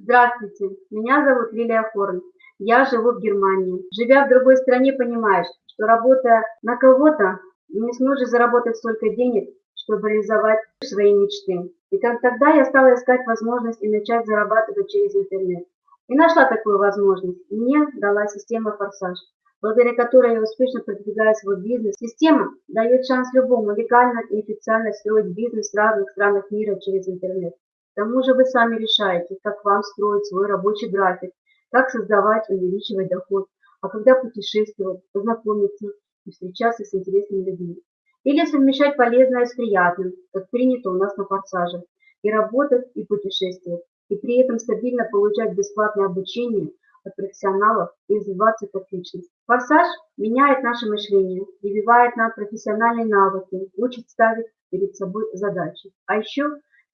Здравствуйте, меня зовут Лилия Хорн. Я живу в Германии. Живя в другой стране, понимаешь, что работая на кого-то, не сможешь заработать столько денег, чтобы реализовать свои мечты. И как тогда я стала искать возможность и начать зарабатывать через интернет. И нашла такую возможность. Мне дала система «Форсаж», благодаря которой я успешно продвигаю свой бизнес. Система дает шанс любому легально и официально строить бизнес в разных странах мира через интернет. К тому же вы сами решаете, как вам строить свой рабочий график, как создавать и увеличивать доход, а когда путешествовать, познакомиться и встречаться с интересными людьми. Или совмещать полезное с приятным, как принято у нас на форсаже, и работать, и путешествовать, и при этом стабильно получать бесплатное обучение от профессионалов и развиваться как личность. Форсаж меняет наше мышление, прививает нам профессиональные навыки, учит ставить перед собой задачи. А еще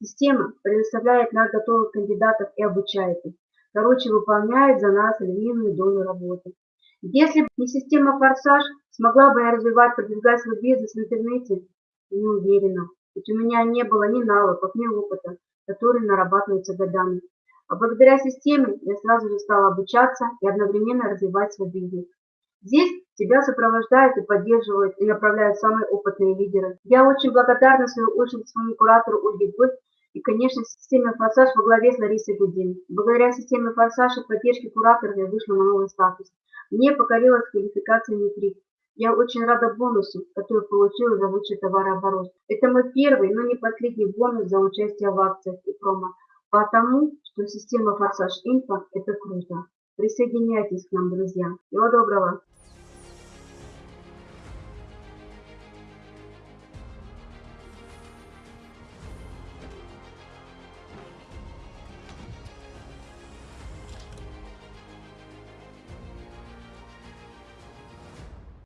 система предоставляет нам готовых кандидатов и обучает их. Короче, выполняет за нас львиную долю работы. Если бы не система «Форсаж», смогла бы я развивать, продвигать свой бизнес в интернете? Не уверена. Ведь у меня не было ни навыков, ни опыта, которые нарабатываются годами. А благодаря системе я сразу же стала обучаться и одновременно развивать свой бизнес. Здесь тебя сопровождают и поддерживают и направляют самые опытные лидеры. Я очень благодарна, в свою очередь, своему куратору Ольге Гвоздь и, конечно, системе «Форсаж» во главе с Ларисой Гудин. Благодаря системе «Форсаж» и поддержке куратора я вышла на новый статус. Мне покорилась квалификация «Метрик». Я очень рада бонусу, который получила за лучший товарооборот. Это мой первый, но не последний бонус за участие в акциях и промо. Потому, что система «Форсаж Инфо» – это круто. Присоединяйтесь к нам, друзья. Всего доброго!